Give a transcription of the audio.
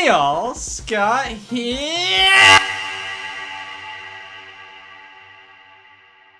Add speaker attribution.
Speaker 1: Hey all, Scott here!